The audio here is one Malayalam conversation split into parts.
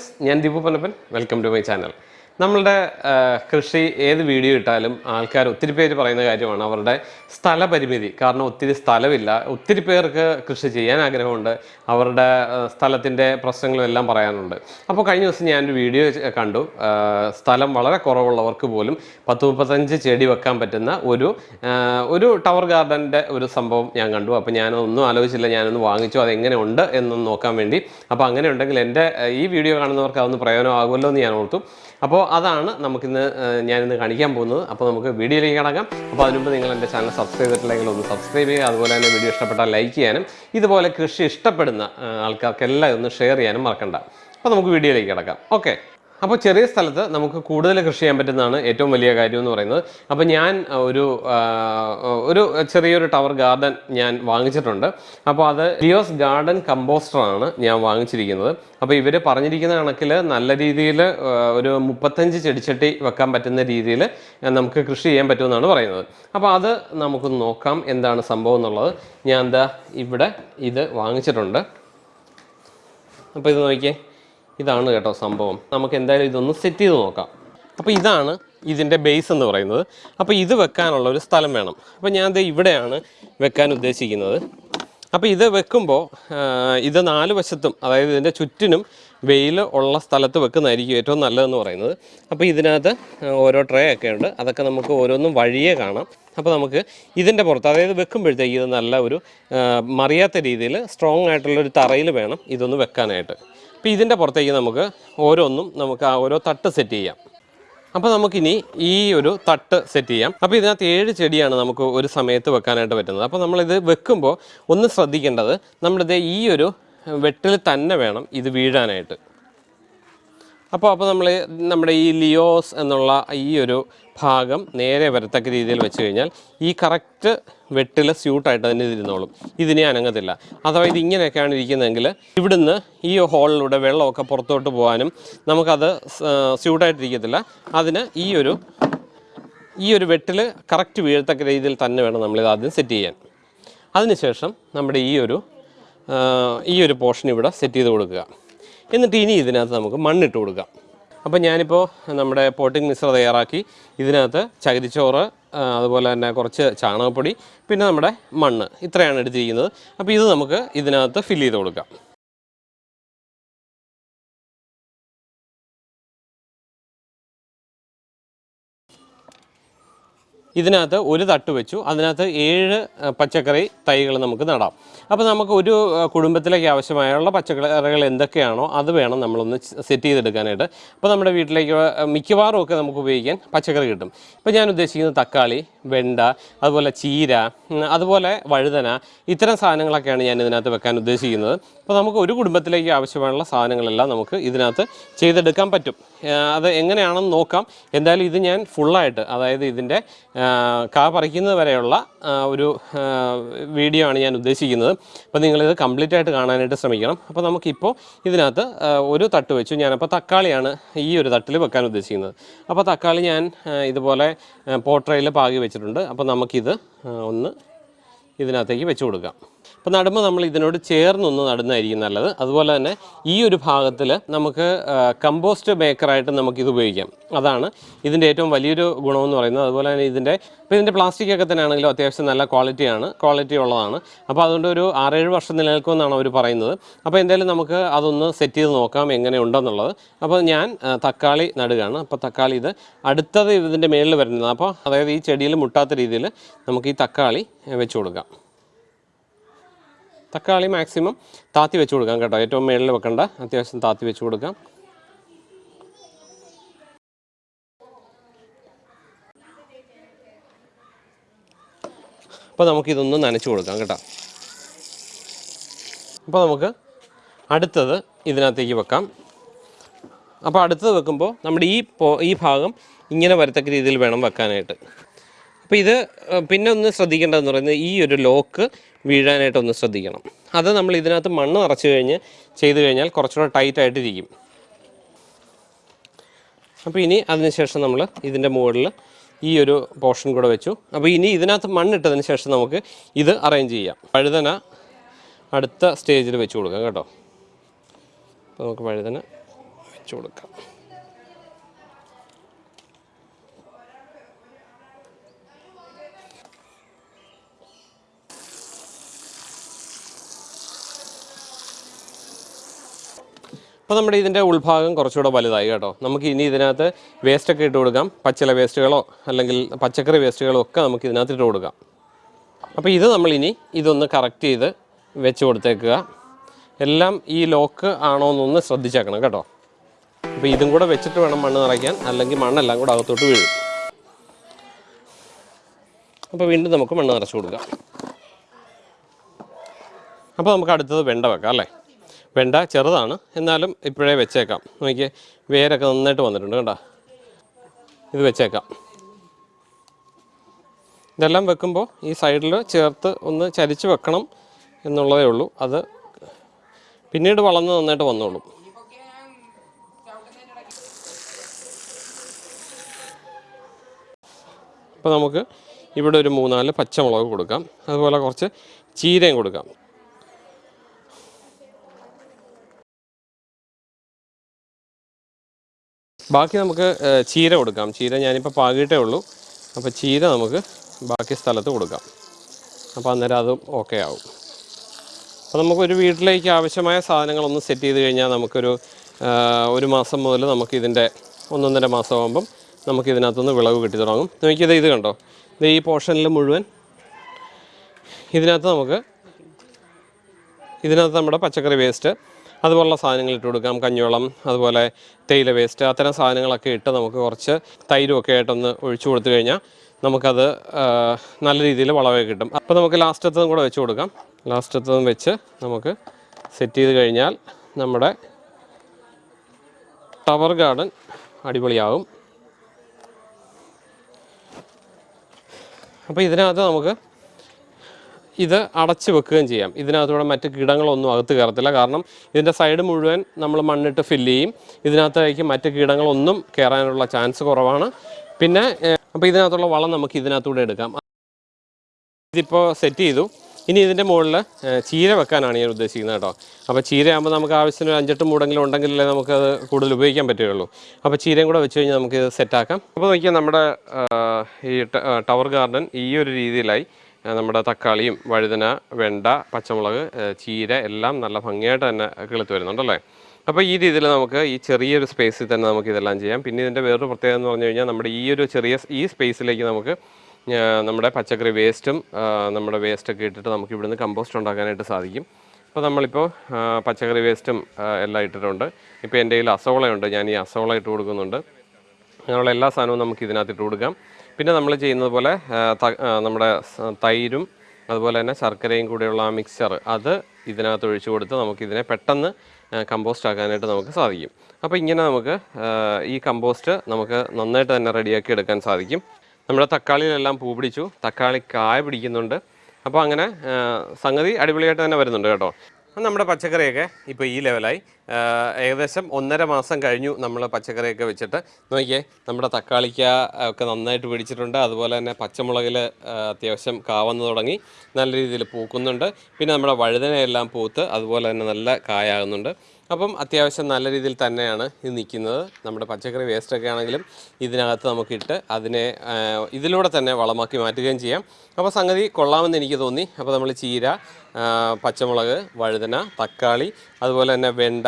ഫ്രണ്ട്സ് ഞാൻ Deepu Ponnappan welcome to my channel നമ്മളുടെ കൃഷി ഏത് വീഡിയോ ഇട്ടാലും ആൾക്കാർ ഒത്തിരി പേര് പറയുന്ന കാര്യമാണ് അവരുടെ സ്ഥലപരിമിതി. കാരണം ഒത്തിരി സ്ഥലമില്ല. ഒത്തിരി പേർക്ക് കൃഷി ചെയ്യാൻ ആഗ്രഹമുണ്ട്. അവരുടെ സ്ഥലത്തിന്റെ പ്രശ്നങ്ങളും എല്ലാം പറയാനുണ്ട്. അപ്പോൾ കഴിഞ്ഞ ദിവസം ഞാനൊരു വീഡിയോ കണ്ടു. സ്ഥലം വളരെ കുറവുള്ളവർക്ക് പോലും പത്ത് മുപ്പത്തഞ്ച് ചെടി വെക്കാൻ പറ്റുന്ന ഒരു ഒരു ടവർ ഗാർഡന്റെ ഒരു സംഭവം ഞാൻ കണ്ടു. അപ്പോൾ ഞാനൊന്നും ആലോചിച്ചില്ല. ഞാനൊന്ന് വാങ്ങിച്ചു. അതെങ്ങനെ ഉണ്ട് എന്നൊന്ന് നോക്കാൻ വേണ്ടി. അപ്പോൾ അങ്ങനെ ഉണ്ടെങ്കിൽ എന്റെ ഈ വീഡിയോ കാണുന്നവർക്ക് അതൊന്ന് പ്രയോജനമാകുമല്ലോ എന്ന് ഞാൻ ഓർത്തു. അപ്പോൾ അതാണ് നമുക്കിന്ന് ഞാനിന്ന് കാണിക്കാൻ പോകുന്നത്. അപ്പോൾ നമുക്ക് വീഡിയോയിലേക്ക് കടക്കാം. അപ്പോൾ അതിനുമ്പ് നിങ്ങൾ എന്റെ ചാനൽ സബ്സ്ക്രൈബ് ചെയ്തിട്ടില്ലെങ്കിൽ ഒന്ന് സബ്സ്ക്രൈബ് ചെയ്യുക. അതുപോലെ തന്നെ വീഡിയോ ഇഷ്ടപ്പെട്ടാൽ ലൈക്ക് ചെയ്യാനും ഇതുപോലെ കൃഷി ഇഷ്ടപ്പെടുന്ന ആൾക്കാർക്കെല്ലാം ഒന്ന് ഷെയർ ചെയ്യാനും മറക്കണ്ട. അപ്പോൾ നമുക്ക് വീഡിയോയിലേക്ക് കിടക്കാം. ഓക്കെ. അപ്പോൾ ചെറിയ സ്ഥലത്ത് നമുക്ക് കൂടുതൽ കൃഷി ചെയ്യാൻ പറ്റുന്നതാണ് ഏറ്റവും വലിയ കാര്യം എന്ന് പറയുന്നത്. അപ്പോൾ ഞാൻ ഒരു ഒരു ചെറിയൊരു ടവർ ഗാർഡൻ ഞാൻ വാങ്ങിച്ചിട്ടുണ്ട്. അപ്പോൾ അത് ലിയോസ് ഗാർഡൻ കമ്പോസ്റ്ററാണ് ഞാൻ വാങ്ങിച്ചിരിക്കുന്നത്. അപ്പോൾ ഇവർ പറഞ്ഞിരിക്കുന്ന കണക്കിൽ നല്ല രീതിയിൽ ഒരു മുപ്പത്തഞ്ച് ചെടിച്ചട്ടി വെക്കാൻ പറ്റുന്ന രീതിയിൽ നമുക്ക് കൃഷി ചെയ്യാൻ പറ്റുമെന്നാണ് പറയുന്നത്. അപ്പോൾ അത് നമുക്ക് നോക്കാം എന്താണ് സംഭവം എന്നുള്ളത്. ഞാൻ എന്താ ഇവിടെ ഇത് വാങ്ങിച്ചിട്ടുണ്ട്. അപ്പോൾ ഇത് നോക്കിയേ. ഇതാണ് കേട്ടോ സംഭവം. നമുക്ക് എന്തായാലും ഇതൊന്ന് സെറ്റ് ചെയ്ത് നോക്കാം. അപ്പോൾ ഇതാണ് ഇതിന്റെ ബേസ് എന്ന് പറയുന്നത്. അപ്പോൾ ഇത് വെക്കാനുള്ള ഒരു സ്ഥലം വേണം. അപ്പോൾ ഞാൻ ദേ ഇവിടെയാണ് വെക്കാൻ ഉദ്ദേശിക്കുന്നത്. അപ്പോൾ ഇത് വെക്കുമ്പോൾ ഇത് നാല് വശത്തും അതായത് ഇതിന്റെ ചുറ്റിനും വെയിൽ ഉള്ള സ്ഥലത്ത് വെക്കുന്നതായിരിക്കും ഏറ്റവും നല്ലതെന്ന് പറയുന്നത്. അപ്പോൾ ഇതിനകത്ത് ഓരോ ട്രേ ഒക്കെ ഉണ്ട്. അതൊക്കെ നമുക്ക് ഓരോന്നും വഴിയേ കാണാം. അപ്പോൾ നമുക്ക് ഇതിന്റെ പുറത്ത് അതായത് വെക്കുമ്പോഴത്തേക്ക് ഇത് നല്ല ഒരു മറിയാത്ത രീതിയിൽ സ്ട്രോങ് ആയിട്ടുള്ള ഒരു തറയിൽ വേണം ഇതൊന്ന് വെക്കാനായിട്ട്. അപ്പോൾ ഇതിന്റെ പുറത്തേക്ക് നമുക്ക് ഓരോന്നും നമുക്ക് ആ ഓരോ തട്ട് സെറ്റ് ചെയ്യാം. അപ്പോൾ നമുക്കിനി ഈ ഒരു തട്ട് സെറ്റ് ചെയ്യാം. അപ്പോൾ ഇതിനകത്ത് ഏഴ് ചെടിയാണ് നമുക്ക് ഒരു സമയത്ത് വെക്കാനായിട്ട് പറ്റുന്നത്. അപ്പോൾ നമ്മളിത് വെക്കുമ്പോൾ ഒന്ന് ശ്രദ്ധിക്കേണ്ടത് നമ്മളിത് ഈ ഒരു വെട്ടിൽ തന്നെ വേണം ഇത് വീഴാനായിട്ട്. അപ്പോൾ അപ്പോൾ നമ്മൾ നമ്മുടെ ഈ ലിയോസ് എന്നുള്ള ഈ ഒരു ഭാഗം നേരെ വരത്തക്ക രീതിയിൽ വെച്ച് കഴിഞ്ഞാൽ ഈ കറക്റ്റ് വെട്ടിൽ സ്യൂട്ടായിട്ട് തന്നെ ഇരുന്നോളും. ഇതിനെ അനങ്ങത്തില്ല. അഥവാ ഇത് ഇങ്ങനെയൊക്കെയാണ് ഇരിക്കുന്നതെങ്കിൽ ഇവിടുന്ന് ഈ ഹോളിലൂടെ വെള്ളമൊക്കെ പുറത്തോട്ട് പോകാനും നമുക്കത് സ്യൂട്ടായിട്ടിരിക്കത്തില്ല അതിന് ഈ ഒരു ഈ ഒരു വെട്ടിൽ കറക്റ്റ് വീഴത്തക്ക രീതിയിൽ തന്നെ വേണം നമ്മളിത് ആദ്യം സെറ്റ് ചെയ്യാൻ. അതിനുശേഷം നമ്മുടെ ഈ ഒരു ഈ ഒരു പോർഷൻ ഇവിടെ സെറ്റ് ചെയ്ത് കൊടുക്കുക. എന്നിട്ട് ഇനി ഇതിനകത്ത് നമുക്ക് മണ്ണിട്ട് കൊടുക്കാം. അപ്പം ഞാനിപ്പോൾ നമ്മുടെ പോട്ടിംഗ് മിശ്ര തയ്യാറാക്കി. ഇതിനകത്ത് ചകിരിച്ചോറ് അതുപോലെ തന്നെ കുറച്ച് ചാണകപ്പൊടി പിന്നെ നമ്മുടെ മണ്ണ്. ഇത്രയാണ് എടുത്തിരിക്കുന്നത്. അപ്പോൾ ഇത് നമുക്ക് ഇതിനകത്ത് ഫില്ല് ചെയ്ത് കൊടുക്കാം. ഇതിനകത്ത് ഒരു തട്ട് വെച്ചു. അതിനകത്ത് ഏഴ് പച്ചക്കറി തൈകൾ നമുക്ക് നടാം. അപ്പോൾ നമുക്ക് ഒരു കുടുംബത്തിലേക്ക് ആവശ്യമായുള്ള പച്ചക്കറികൾ എന്തൊക്കെയാണോ അത് വേണം നമ്മളൊന്ന് സെറ്റ് ചെയ്തെടുക്കാനായിട്ട്. അപ്പോൾ നമ്മുടെ വീട്ടിലേക്ക് മിക്കവാറും ഒക്കെ നമുക്ക് ഉപയോഗിക്കാൻ പച്ചക്കറി കിട്ടും. ഇപ്പോൾ ഞാൻ ഉദ്ദേശിക്കുന്നത് തക്കാളി വെണ്ട അതുപോലെ ചീര അതുപോലെ വഴുതന ഇത്തരം സാധനങ്ങളൊക്കെയാണ് ഞാൻ ഇതിനകത്ത് വെക്കാൻ ഉദ്ദേശിക്കുന്നത്. അപ്പോൾ നമുക്ക് ഒരു കുടുംബത്തിലേക്ക് ആവശ്യമായുള്ള സാധനങ്ങളെല്ലാം നമുക്ക് ഇതിനകത്ത് ചെയ്തെടുക്കാൻ പറ്റും. അത് എങ്ങനെയാണെന്ന് നോക്കാം. എന്തായാലും ഇത് ഞാൻ ഫുള്ളായിട്ട് അതായത് ഇതിന്റെ കാ പറിക്കുന്നത് വരെയുള്ള ഒരു വീഡിയോ ആണ് ഞാൻ ഉദ്ദേശിക്കുന്നത്. അപ്പോൾ നിങ്ങളിത് കംപ്ലീറ്റ് ആയിട്ട് കാണാനായിട്ട് ശ്രമിക്കണം. അപ്പോൾ നമുക്കിപ്പോൾ ഇതിനകത്ത് ഒരു തട്ട് വെച്ചു. ഞാനപ്പോൾ തക്കാളിയാണ് ഈ ഒരു തട്ടിൽ വെക്കാൻ ഉദ്ദേശിക്കുന്നത്. അപ്പോൾ തക്കാളി ഞാൻ ഇതുപോലെ പോട്രയിൽ പാകി വെച്ചിട്ടുണ്ട്. അപ്പോൾ നമുക്കിത് ഒന്ന് ഇതിനകത്തേക്ക് വെച്ച് കൊടുക്കാം. അപ്പോൾ നടുമ്പോൾ നമ്മൾ ഇതിനോട് ചേർന്നൊന്ന് നടുന്നതായിരിക്കും നല്ലത്. അതുപോലെ തന്നെ ഈ ഒരു ഭാഗത്തിൽ നമുക്ക് കമ്പോസ്റ്റ് മേക്കറായിട്ട് നമുക്കിത് ഉപയോഗിക്കാം. അതാണ് ഇതിന്റെ ഏറ്റവും വലിയൊരു ഗുണമെന്ന് പറയുന്നത്. അതുപോലെ തന്നെ ഇതിന്റെ ഇപ്പോൾ ഇതിന്റെ പ്ലാസ്റ്റിക് ഒക്കെ തന്നെ ആണെങ്കിലും അത്യാവശ്യം നല്ല ക്വാളിറ്റിയാണ് ക്വാളിറ്റി ഉള്ളതാണ്. അപ്പോൾ അതുകൊണ്ട് ഒരു ആറേഴ് വർഷം നിലനിൽക്കുമെന്നാണ് അവർ പറയുന്നത്. അപ്പോൾ എന്തായാലും നമുക്ക് അതൊന്ന് സെറ്റ് ചെയ്ത് നോക്കാം എങ്ങനെ ഉണ്ടെന്നുള്ളത്. അപ്പോൾ ഞാൻ തക്കാളി നടുകയാണ്. അപ്പോൾ തക്കാളി ഇത് അടുത്തത് ഇതിന്റെ മേളിൽ വരുന്നത് അപ്പോൾ അതായത് ഈ ചെടിയിൽ മുട്ടാത്ത രീതിയിൽ നമുക്ക് ഈ തക്കാളി വെച്ച് കൊടുക്കാം. തക്കാളി മാക്സിമം താത്തി വെച്ച് കൊടുക്കാം കേട്ടോ. ഏറ്റവും മേളിൽ വെക്കണ്ട. അത്യാവശ്യം താത്തി വെച്ച് കൊടുക്കാം. അപ്പോൾ നമുക്കിതൊന്ന് നനച്ച് കൊടുക്കാം കേട്ടോ. അപ്പോൾ നമുക്ക് അടുത്തത് ഇതിനകത്തേക്ക് വെക്കാം. അപ്പോൾ അടുത്തത് വെക്കുമ്പോൾ നമ്മുടെ ഈ ഈ ഭാഗം ഇങ്ങനെ വരത്തക്ക രീതിയിൽ വേണം വെക്കാനായിട്ട്. അപ്പോൾ ഇത് പിന്നെ ഒന്ന് ശ്രദ്ധിക്കേണ്ടതെന്ന് പറയുന്നത് ഈ ഒരു ലോക്ക് വീഴാനായിട്ട് ഒന്ന് ശ്രദ്ധിക്കണം. അത് നമ്മൾ ഇതിനകത്ത് മണ്ണ് നിറച്ച് കഴിഞ്ഞ് ചെയ്ത് കഴിഞ്ഞാൽ കുറച്ചുകൂടെ ടൈറ്റ് ആയിട്ടിരിക്കും. അപ്പോൾ ഇനി അതിനുശേഷം നമ്മൾ ഇതിന്റെ മുകളിൽ ഈ ഒരു പോർഷൻ കൂടെ വെച്ചു. അപ്പോൾ ഇനി ഇതിനകത്ത് മണ്ണിട്ടതിന് ശേഷം നമുക്ക് ഇത് അറേഞ്ച് ചെയ്യാം. വഴുതന അടുത്ത സ്റ്റേജിൽ വെച്ച് കൊടുക്കാം കേട്ടോ. അപ്പോൾ നമുക്ക് വഴുതന വെച്ച് കൊടുക്കാം. അപ്പോൾ നമ്മുടെ ഇതിന്റെ ഉൾഭാഗം കുറച്ചുകൂടെ വലുതായി കേട്ടോ. നമുക്ക് ഇനി ഇതിനകത്ത് വേസ്റ്റൊക്കെ ഇട്ട് കൊടുക്കാം. പച്ചില വേസ്റ്റുകളോ അല്ലെങ്കിൽ പച്ചക്കറി വേസ്റ്റുകളോ ഒക്കെ നമുക്ക് ഇതിനകത്ത് ഇട്ട് കൊടുക്കാം. അപ്പോൾ ഇത് നമ്മളിനി ഇതൊന്ന് കറക്റ്റ് ചെയ്ത് വെച്ച് കൊടുത്തേക്കുക. എല്ലാം ഈ ലോക്ക് ആണോ എന്നൊന്ന് ശ്രദ്ധിച്ചേക്കണം കേട്ടോ. അപ്പോൾ ഇതും കൂടെ വെച്ചിട്ട് വേണം മണ്ണ് നിറയ്ക്കാൻ. അല്ലെങ്കിൽ മണ്ണെല്ലാം കൂടെ അകത്തോട്ട് വീഴും. അപ്പോൾ വീണ്ടും നമുക്ക് മണ്ണ് നിറച്ച് കൊടുക്കാം. അപ്പോൾ നമുക്ക് അടുത്തത് വെണ്ട വെക്കാം അല്ലേ? വെണ്ട ചെറുതാണ്. എന്നാലും ഇപ്പോഴേ വെച്ചേക്കാം. നോക്കിയേ വേരൊക്കെ നന്നായിട്ട് വന്നിട്ടുണ്ട് കേട്ടോ ഇത് വെച്ചേക്കാം. ഇതെല്ലാം വെക്കുമ്പോൾ ഈ സൈഡിൽ ചേർത്ത് ഒന്ന് ചരിച്ച് വെക്കണം എന്നുള്ളതേ ഉള്ളൂ. അത് പിന്നീട് വളർന്ന് നന്നായിട്ട് വന്നോളും. അപ്പോൾ നമുക്ക് ഇവിടെ ഒരു മൂന്നാൽ പച്ചമുളക് കൊടുക്കാം. അതുപോലെ കുറച്ച് ചീരയും കൊടുക്കാം. ബാക്കി നമുക്ക് ചീര കൊടുക്കാം. ചീര ഞാനിപ്പോൾ പാകിയിട്ടേ ഉള്ളൂ. അപ്പോൾ ചീര നമുക്ക് ബാക്കി സ്ഥലത്ത് കൊടുക്കാം. അപ്പോൾ അന്നേരം അതും ഓക്കെ ആവും. അപ്പോൾ നമുക്കൊരു വീട്ടിലേക്ക് ആവശ്യമായ സാധനങ്ങളൊന്ന് സെറ്റ് ചെയ്ത് കഴിഞ്ഞാൽ നമുക്കൊരു ഒരു മാസം മുതൽ നമുക്കിതിന്റെ ഒന്നൊന്നര മാസമാകുമ്പം നമുക്ക് ഇതിനകത്തുനിന്ന് വിളവ് കിട്ടി തുടങ്ങും. നോക്കിയത് ഇത് കണ്ടോ? ഇത് ഈ പോർഷനിൽ മുഴുവൻ ഇതിനകത്ത് നമുക്ക് ഇതിനകത്ത് നമ്മുടെ പച്ചക്കറി വേസ്റ്റ് അതുപോലുള്ള സാധനങ്ങൾ ഇട്ട് കൊടുക്കാം. കഞ്ഞിവെള്ളം അതുപോലെ തേയില വേസ്റ്റ് അത്തരം സാധനങ്ങളൊക്കെ ഇട്ട് നമുക്ക് കുറച്ച് തൈരുമൊക്കെ ആയിട്ടൊന്ന് ഒഴിച്ചു കൊടുത്തു കഴിഞ്ഞാൽ നമുക്കത് നല്ല രീതിയിൽ വളമൊക്കെ കിട്ടും. അപ്പോൾ നമുക്ക് ലാസ്റ്റത്തതും കൂടെ വെച്ച് കൊടുക്കാം. ലാസ്റ്റത്തതും വെച്ച് നമുക്ക് സെറ്റ് ചെയ്ത് കഴിഞ്ഞാൽ നമ്മുടെ ടവർ ഗാർഡൻ അടിപൊളിയാകും അപ്പോൾ ഇതിനകത്ത് നമുക്ക് ഇത് അടച്ചു വെക്കുകയും ചെയ്യാം. ഇതിനകത്തൂടെ മറ്റ് കീടങ്ങളൊന്നും അകത്ത് കയറത്തില്ല. കാരണം ഇതിന്റെ സൈഡ് മുഴുവൻ നമ്മൾ മണ്ണിട്ട് ഫില്ല് ചെയ്യും. ഇതിനകത്തേക്ക് മറ്റ് കീടങ്ങളൊന്നും കയറാനുള്ള ചാൻസ് കുറവാണ്. പിന്നെ അപ്പോൾ ഇതിനകത്തുള്ള വളം നമുക്ക് ഇതിനകത്തൂടെ എടുക്കാം. ഇതിപ്പോൾ സെറ്റ് ചെയ്തു. ഇനി ഇതിന്റെ മുകളിൽ ചീര വെക്കാനാണ് ഞാൻ ഉദ്ദേശിക്കുന്നത് കേട്ടോ. അപ്പോൾ ചീരയാകുമ്പോൾ നമുക്ക് ആവശ്യത്തിന് ഒരു അഞ്ചെട്ട് മൂടെങ്കിലും ഉണ്ടെങ്കിലേ അത് കൂടുതൽ ഉപയോഗിക്കാൻ പറ്റുകയുള്ളൂ. അപ്പോൾ ചീരയും കൂടെ വെച്ച് കഴിഞ്ഞാൽ നമുക്ക് ഇത് സെറ്റാക്കാം അപ്പോൾ നോക്കിയാൽ നമ്മുടെ ഈ ടവർ ഗാർഡൻ ഈ ഒരു രീതിയിലായി. നമ്മുടെ തക്കാളിയും വഴുതന വെണ്ട പച്ചമുളക് ചീര എല്ലാം നല്ല ഭംഗിയായിട്ട് തന്നെ കിളുത്ത് വരുന്നുണ്ടല്ലേ? അപ്പോൾ ഈ രീതിയിൽ നമുക്ക് ഈ ചെറിയൊരു സ്പേസിൽ തന്നെ നമുക്ക് ഇതെല്ലാം ചെയ്യാം. പിന്നെ ഇതിന്റെ വേറൊരു പ്രത്യേകത എന്ന് പറഞ്ഞു കഴിഞ്ഞാൽ നമ്മുടെ ഈ ഒരു ചെറിയ ഈ സ്പേസിലേക്ക് നമുക്ക് നമ്മുടെ പച്ചക്കറി വേസ്റ്റും നമ്മുടെ വേസ്റ്റൊക്കെ ഇട്ടിട്ട് നമുക്ക് ഇവിടുന്ന് കമ്പോസ്റ്റ് ഉണ്ടാക്കാനായിട്ട് സാധിക്കും. അപ്പോൾ നമ്മളിപ്പോൾ പച്ചക്കറി വേസ്റ്റും എല്ലാം ഇട്ടിട്ടുണ്ട്. ഇപ്പോൾ എന്റെ കയ്യിൽ അസോളയുണ്ട്. ഞാൻ ഈ അസോള ഇട്ട് കൊടുക്കുന്നുണ്ട്. അങ്ങനെയുള്ള എല്ലാ സാധനവും നമുക്ക് ഇതിനകത്ത് ഇട്ട് കൊടുക്കാം. പിന്നെ നമ്മൾ ചെയ്യുന്നത് പോലെ നമ്മുടെ തൈരും അതുപോലെ തന്നെ ശർക്കരയും കൂടെയുള്ള ആ മിക്സ്ചർ അത് ഇതിനകത്ത് ഒഴിച്ചു കൊടുത്ത് നമുക്കിതിനെ പെട്ടെന്ന് കമ്പോസ്റ്റ് ആക്കാനായിട്ട് നമുക്ക് സാധിക്കും. അപ്പോൾ ഇങ്ങനെ നമുക്ക് ഈ കമ്പോസ്റ്റ് നമുക്ക് നന്നായിട്ട് തന്നെ റെഡിയാക്കി എടുക്കാൻ സാധിക്കും. നമ്മുടെ തക്കാളിയിലെല്ലാം പൂ പിടിച്ചു. തക്കാളി കായ പിടിക്കുന്നുണ്ട്. അപ്പോൾ അങ്ങനെ സംഗതി അടിപൊളിയായിട്ട് തന്നെ വരുന്നുണ്ട് കേട്ടോ. നമ്മുടെ പച്ചക്കറിയൊക്കെ ഇപ്പോൾ ഈ ലെവലായി ഏകദേശം ഒന്നര മാസം കഴിഞ്ഞു നമ്മൾ പച്ചക്കറിയൊക്കെ വെച്ചിട്ട്. നോക്കിയേ നമ്മുടെ തക്കാളിക്ക ഒക്കെ നന്നായിട്ട് പിടിച്ചിട്ടുണ്ട്. അതുപോലെ തന്നെ പച്ചമുളകിൽ അത്യാവശ്യം കാവന്ന് തുടങ്ങി നല്ല രീതിയിൽ പൂക്കുന്നുണ്ട്. പിന്നെ നമ്മുടെ വഴുതനയെല്ലാം പൂത്ത് അതുപോലെ തന്നെ നല്ല കായാകുന്നുണ്ട്. അപ്പം അത്യാവശ്യം നല്ല രീതിയിൽ തന്നെയാണ് ഇത് നിൽക്കുന്നത്. നമ്മുടെ പച്ചക്കറി വേസ്റ്റൊക്കെ ആണെങ്കിലും ഇതിനകത്ത് നമുക്കിട്ട് അതിനെ ഇതിലൂടെ തന്നെ വളമാക്കി മാറ്റുകയും ചെയ്യാം. അപ്പോൾ സംഗതി കൊള്ളാമെന്ന് എനിക്ക് തോന്നി. അപ്പോൾ നമ്മൾ ചീര പച്ചമുളക് വഴുതന തക്കാളി അതുപോലെ തന്നെ വെണ്ട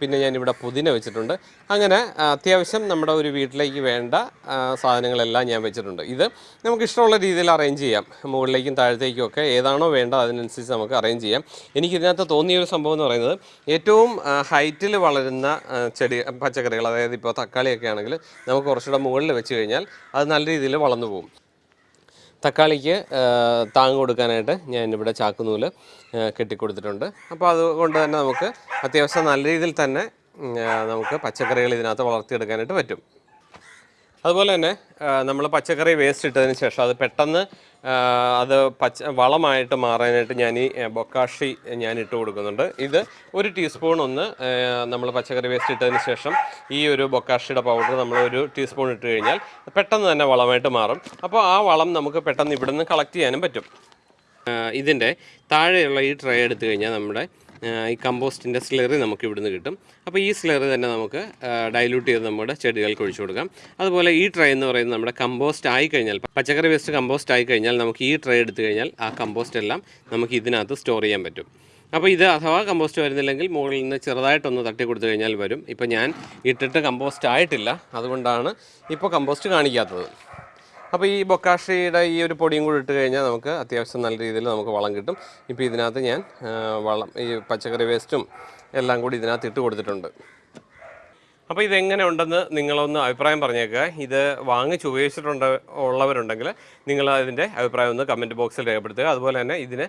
പിന്നെ ഞാനിവിടെ പുതിന വെച്ചിട്ടുണ്ട്. അങ്ങനെ അത്യാവശ്യം നമ്മുടെ ഒരു വീട്ടിലേക്ക് വേണ്ട സാധനങ്ങളെല്ലാം ഞാൻ വെച്ചിട്ടുണ്ട്. ഇത് നമുക്ക് ഇഷ്ടമുള്ള രീതിയിൽ അറേഞ്ച് ചെയ്യാം. മുകളിലേക്കും താഴത്തേക്കും ഒക്കെ ഏതാണോ വേണ്ടത് അതിനനുസരിച്ച് നമുക്ക് അറേഞ്ച് ചെയ്യാം. എനിക്കിതിനകത്ത് തോന്നിയ ഒരു സംഭവം എന്ന് പറയുന്നത് ഏറ്റവും ഹൈറ്റിൽ വളരുന്ന ചെടി പച്ചക്കറികൾ അതായത് ഇപ്പോൾ തക്കാളിയൊക്കെ ആണെങ്കിൽ നമുക്ക് കുറച്ചുകൂടെ മുകളിൽ വെച്ച് കഴിഞ്ഞാൽ അത് നല്ല രീതിയിൽ വളർന്നു പോകും. തക്കാളിക്ക് താങ്ങ് കൊടുക്കാനായിട്ട് ഞാൻ ഇവിടെ ചാക്കുനൂൽ കെട്ടിക്കൊടുത്തിട്ടുണ്ട്. അപ്പോൾ അതുകൊണ്ട് തന്നെ നമുക്ക് അത്യാവശ്യം നല്ല രീതിയിൽ തന്നെ നമുക്ക് പച്ചക്കറികൾ ഇതിനകത്ത് വളർത്തിയെടുക്കാനായിട്ട് പറ്റും. അതുപോലെ തന്നെ നമ്മൾ പച്ചക്കറി വേസ്റ്റ് ഇട്ടതിന് ശേഷം അത് പെട്ടെന്ന് അത് പച്ച വളമായിട്ട് മാറാനായിട്ട് ഞാൻ ഈ ബൊക്കാഷി ഞാൻ ഇട്ട് കൊടുക്കുന്നുണ്ട്. ഇത് ഒരു ടീസ്പൂൺ ഒന്ന് നമ്മൾ പച്ചക്കറി വേസ്റ്റ് ഇട്ടതിന് ശേഷം ഈ ഒരു ബൊക്കാഷിയുടെ പൗഡർ നമ്മൾ ഒരു ടീസ്പൂൺ ഇട്ട് കഴിഞ്ഞാൽ പെട്ടെന്ന് തന്നെ വളമായിട്ട് മാറും. അപ്പോൾ ആ വളം നമുക്ക് പെട്ടെന്ന് ഇവിടുന്ന് കളക്ട് ചെയ്യാനും പറ്റും. ഇതിന്റെ താഴെയുള്ള ഈ ട്രേ എടുത്തു കഴിഞ്ഞാൽ നമ്മുടെ ഈ കമ്പോസ്റ്റിന്റെ സ്ലെറി നമുക്ക് ഇവിടുന്ന് കിട്ടും. അപ്പോൾ ഈ സ്ലറി തന്നെ നമുക്ക് ഡൈല്യൂട്ട് ചെയ്ത് നമ്മുടെ ചെടികൾക്ക് ഒഴിച്ചു കൊടുക്കാം. അതുപോലെ ഈ ട്രേ എന്ന് പറയുന്നത് നമ്മുടെ കമ്പോസ്റ്റ് ആയി കഴിഞ്ഞാൽ പച്ചക്കറി വേസ്റ്റ് കമ്പോസ്റ്റ് ആയി കഴിഞ്ഞാൽ നമുക്ക് ഈ ട്രേ എടുത്തു കഴിഞ്ഞാൽ ആ കമ്പോസ്റ്റ് എല്ലാം നമുക്ക് ഇതിനകത്ത് സ്റ്റോർ ചെയ്യാൻ പറ്റും. അപ്പോൾ ഇത് അഥവാ കമ്പോസ്റ്റ് വരുന്നില്ലെങ്കിൽ മുകളിൽ നിന്ന് ചെറുതായിട്ടൊന്ന് തട്ടി കൊടുത്തു കഴിഞ്ഞാൽ വരും. ഇപ്പോൾ ഞാൻ ഇട്ടിട്ട് കമ്പോസ്റ്റ് ആയിട്ടില്ല. അതുകൊണ്ടാണ് ഇപ്പോൾ കമ്പോസ്റ്റ് കാണിക്കാത്തത്. അപ്പോൾ ഈ ബൊക്കാഷിയുടെ ഈ ഒരു പൊടിയും കൂടി ഇട്ട് കഴിഞ്ഞാൽ നമുക്ക് അത്യാവശ്യം നല്ല രീതിയിൽ നമുക്ക് വളം കിട്ടും. ഇപ്പോൾ ഇതിനകത്ത് ഞാൻ വളം ഈ പച്ചക്കറി വേസ്റ്റും എല്ലാം കൂടി ഇതിനകത്ത് ഇട്ട് കൊടുത്തിട്ടുണ്ട്. അപ്പോൾ ഇതെങ്ങനെ ഉണ്ടെന്ന് നിങ്ങളൊന്ന് അഭിപ്രായം പറഞ്ഞേക്കുക ഇത് വാങ്ങിച്ച് ഉപയോഗിച്ചിട്ടുണ്ട് ഉള്ളവരുണ്ടെങ്കിൽ നിങ്ങൾ അതിന്റെ അഭിപ്രായം ഒന്ന് കമന്റ് ബോക്സിൽ രേഖപ്പെടുത്തുക. അതുപോലെ തന്നെ ഇതിന്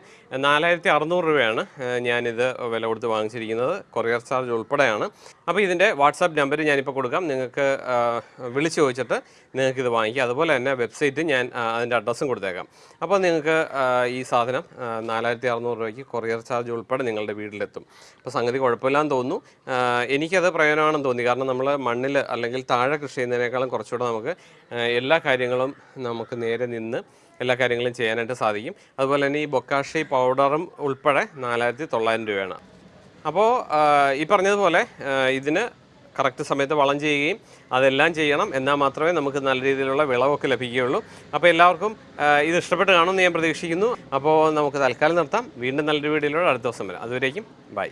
നാലായിരത്തി അറുന്നൂറ് രൂപയാണ് ഞാനിത് വില കൊടുത്ത് വാങ്ങിച്ചിരിക്കുന്നത്. കൊറിയർ ചാർജ് ഉൾപ്പെടെയാണ്. അപ്പോൾ ഇതിന്റെ വാട്സാപ്പ് നമ്പർ ഞാനിപ്പോൾ കൊടുക്കാം. നിങ്ങൾക്ക് വിളിച്ചു ചോദിച്ചിട്ട് നിങ്ങൾക്ക് ഇത് വാങ്ങിക്കാം. അതുപോലെ തന്നെ വെബ്സൈറ്റ് ഞാൻ അതിന്റെ അഡ്രസ്സും കൊടുത്തേക്കാം. അപ്പോൾ നിങ്ങൾക്ക് ഈ സാധനം നാലായിരത്തി അറുന്നൂറ് രൂപയ്ക്ക് കൊറിയർ ചാർജ് ഉൾപ്പെടെ നിങ്ങളുടെ വീട്ടിലെത്തും. അപ്പോൾ സംഗതി കുഴപ്പമില്ലാന്ന് തോന്നുന്നു. എനിക്കത് പ്രയോജനമാണെന്ന് തോന്നി. കാരണം നമ്മൾ മണ്ണിൽ അല്ലെങ്കിൽ താഴെ കൃഷി ചെയ്യുന്നതിനേക്കാളും കുറച്ചുകൂടെ നമുക്ക് എല്ലാ കാര്യങ്ങളും നമുക്ക് നേരെ നിന്ന് എല്ലാ കാര്യങ്ങളും ചെയ്യാനായിട്ട് സാധിക്കും. അതുപോലെ തന്നെ ഈ ബൊക്കാഷി പൗഡറും ഉൾപ്പെടെ നാലായിരത്തി തൊള്ളായിരം രൂപയാണ്. അപ്പോൾ ഈ പറഞ്ഞതുപോലെ ഇതിന് കറക്റ്റ് സമയത്ത് വളം ചെയ്യുകയും അതെല്ലാം ചെയ്യണം. എന്നാൽ മാത്രമേ നമുക്ക് നല്ല രീതിയിലുള്ള വിളവൊക്കെ ലഭിക്കുകയുള്ളൂ. അപ്പോൾ എല്ലാവർക്കും ഇത് ഇഷ്ടപ്പെട്ട് കാണുമെന്ന് ഞാൻ പ്രതീക്ഷിക്കുന്നു. അപ്പോൾ നമുക്ക് തൽക്കാലം നിർത്താം. വീണ്ടും നല്ലൊരു വീഡിയോയിലൂടെ അടുത്ത ദിവസം വരാം. അതുവരേക്കും ബൈ.